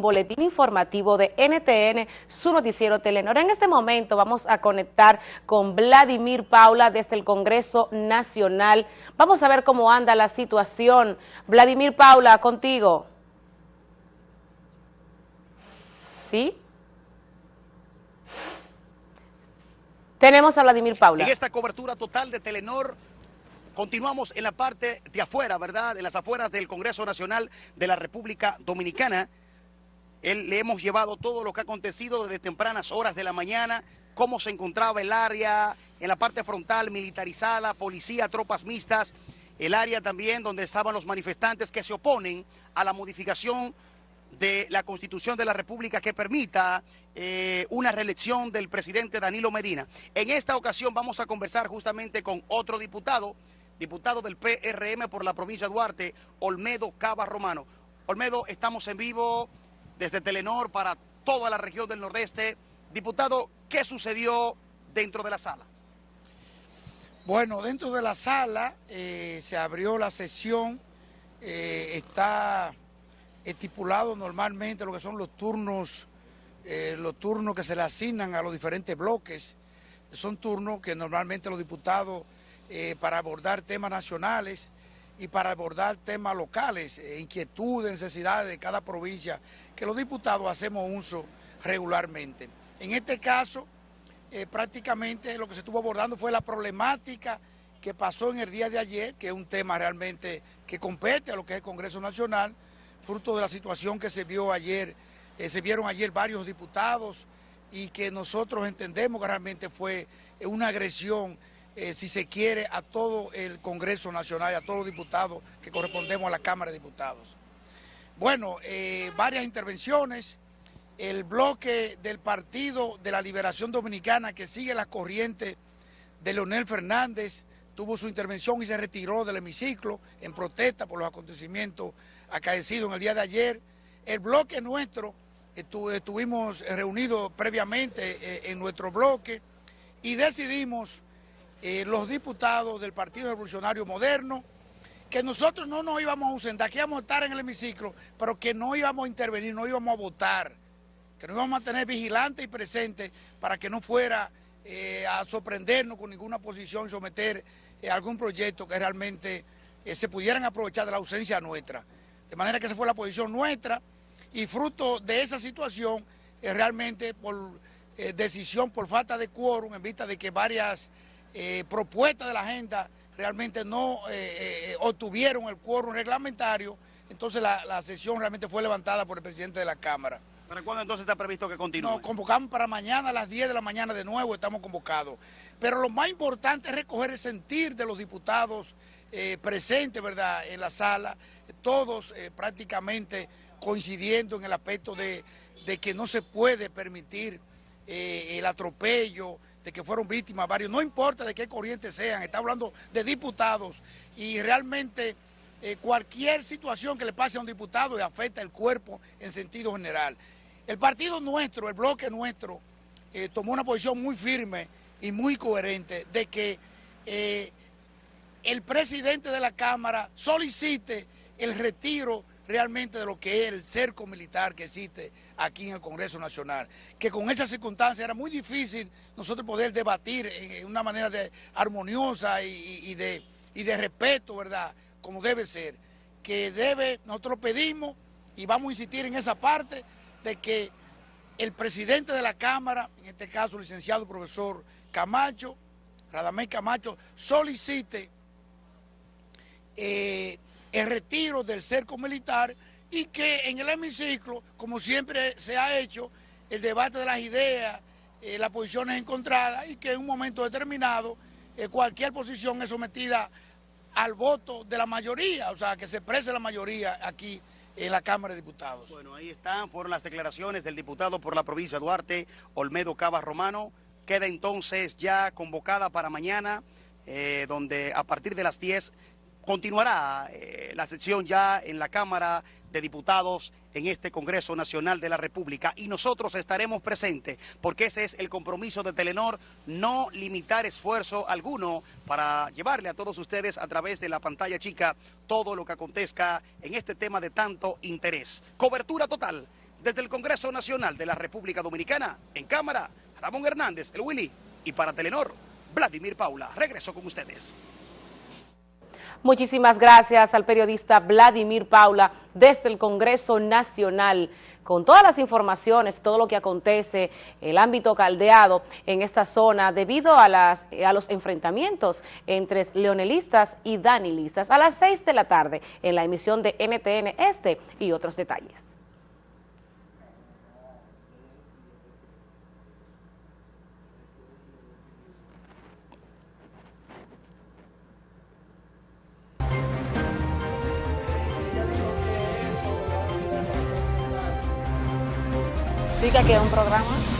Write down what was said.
boletín informativo de NTN, su noticiero Telenor. En este momento vamos a conectar con Vladimir Paula desde el Congreso Nacional. Vamos a ver cómo anda la situación. Vladimir Paula, contigo. ¿Sí? Tenemos a Vladimir Paula. En esta cobertura total de Telenor Continuamos en la parte de afuera, ¿verdad? En las afueras del Congreso Nacional de la República Dominicana. Él, le hemos llevado todo lo que ha acontecido desde tempranas horas de la mañana, cómo se encontraba el área en la parte frontal militarizada, policía, tropas mixtas, el área también donde estaban los manifestantes que se oponen a la modificación de la Constitución de la República que permita eh, una reelección del presidente Danilo Medina. En esta ocasión vamos a conversar justamente con otro diputado, diputado del PRM por la provincia de Duarte, Olmedo Cava Romano. Olmedo, estamos en vivo desde Telenor para toda la región del Nordeste. Diputado, ¿qué sucedió dentro de la sala? Bueno, dentro de la sala eh, se abrió la sesión, eh, está estipulado normalmente lo que son los turnos, eh, los turnos que se le asignan a los diferentes bloques. Son turnos que normalmente los diputados para abordar temas nacionales y para abordar temas locales, eh, inquietudes, necesidades de cada provincia, que los diputados hacemos uso regularmente. En este caso, eh, prácticamente lo que se estuvo abordando fue la problemática que pasó en el día de ayer, que es un tema realmente que compete a lo que es el Congreso Nacional, fruto de la situación que se vio ayer, eh, se vieron ayer varios diputados y que nosotros entendemos que realmente fue una agresión eh, si se quiere, a todo el Congreso Nacional y a todos los diputados que correspondemos a la Cámara de Diputados. Bueno, eh, varias intervenciones. El bloque del Partido de la Liberación Dominicana que sigue la corriente de Leonel Fernández tuvo su intervención y se retiró del hemiciclo en protesta por los acontecimientos acaecidos en el día de ayer. El bloque nuestro, estuvimos reunidos previamente eh, en nuestro bloque y decidimos eh, los diputados del Partido Revolucionario Moderno, que nosotros no nos íbamos a ausentar, que íbamos a estar en el hemiciclo, pero que no íbamos a intervenir, no íbamos a votar, que nos íbamos a tener vigilantes y presentes para que no fuera eh, a sorprendernos con ninguna posición y someter eh, algún proyecto que realmente se pudieran aprovechar de la ausencia nuestra. De manera que esa fue la posición nuestra y fruto de esa situación, realmente por decisión, por falta de quórum, en vista de que varias eh, propuestas de la agenda realmente no eh, eh, obtuvieron el quórum reglamentario, entonces la, sesión realmente fue levantada por el presidente de la Cámara. ¿Para cuándo entonces está previsto que continúe? Nos convocamos para mañana a las 10 de la mañana de nuevo, estamos convocados. Pero lo más importante es recoger el sentir de los diputados presentes, ¿verdad?, en la sala, todos prácticamente coincidiendo en el aspecto de, de, que no se puede permitir el atropello, de que fueron víctimas varios, no importa de qué corriente sean, está hablando de diputados y realmente eh, cualquier situación que le pase a un diputado le afecta el cuerpo en sentido general. El partido nuestro, el bloque nuestro, eh, tomó una posición muy firme y muy coherente de que eh, el presidente de la Cámara solicite el retiro realmente de lo que es el cerco militar que existe aquí en el Congreso Nacional. Que con esas circunstancias era muy difícil nosotros poder debatir en una manera de armoniosa y, de, y de respeto, ¿verdad? Como debe ser. Que debe, nosotros pedimos y vamos a insistir en esa parte de que el presidente de la Cámara, en este caso el licenciado profesor Camacho, Radamés Camacho, solicite eh, el retiro del cerco militar y que en el hemiciclo, como siempre se ha hecho, el debate de las ideas, eh, las posiciones encontradas y que en un momento determinado eh, cualquier posición es sometida al voto de la mayoría, o sea, que se exprese la mayoría aquí en la Cámara de Diputados. Bueno, ahí están, fueron las declaraciones del diputado por la provincia de Duarte, Olmedo Cava Romano. Queda entonces ya convocada para mañana, eh, donde a partir de las 10 Continuará eh, la sesión ya en la Cámara de Diputados en este Congreso Nacional de la República y nosotros estaremos presentes porque ese es el compromiso de Telenor, no limitar esfuerzo alguno para llevarle a todos ustedes a través de la pantalla chica todo lo que acontezca en este tema de tanto interés. Cobertura total Desde el Congreso Nacional de la República Dominicana, en cámara, Ramón Hernández, el Willy, y para Telenor, Vladimir Paula. Regreso con ustedes. Muchísimas gracias al periodista Vladimir Paula desde el Congreso Nacional con todas las informaciones, todo lo que acontece, el ámbito caldeado en esta zona debido a, las, a los enfrentamientos entre leonelistas y danilistas a las 6 de la tarde en la emisión de NTN Este y otros detalles. Sí que aquí un programa.